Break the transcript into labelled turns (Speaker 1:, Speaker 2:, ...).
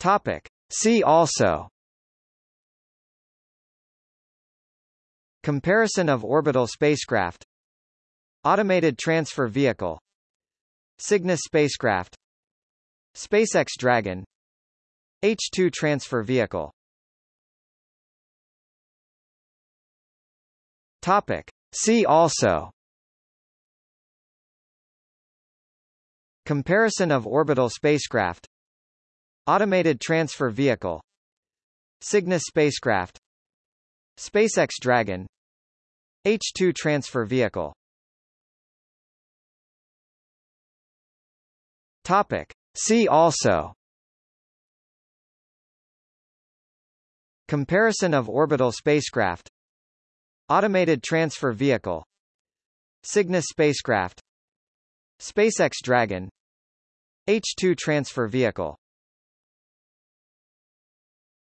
Speaker 1: Topic. See also. Comparison of orbital spacecraft. Automated Transfer Vehicle. Cygnus spacecraft. SpaceX Dragon. H-2 Transfer Vehicle. Topic. See also. Comparison of orbital spacecraft Automated Transfer Vehicle. Cygnus spacecraft. SpaceX Dragon. H-2 Transfer Vehicle. Topic. See also. Comparison of orbital spacecraft. Automated Transfer Vehicle. Cygnus spacecraft. SpaceX Dragon. H-2 Transfer Vehicle